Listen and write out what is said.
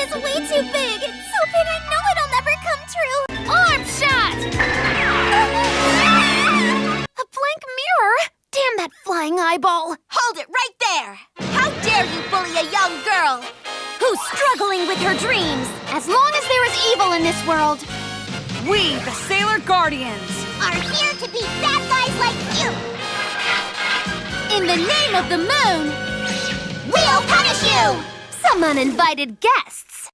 is way too big. It's so big I know it'll never come true. Arm shot! A blank mirror? Damn that flying eyeball. Hold it right there! How dare you bully a young girl! Who's struggling with her dreams? As long as there is evil in this world. We, the Sailor Guardians. Are here to beat bad guys like you! In the name of the moon, We'll punish you! Some uninvited guests.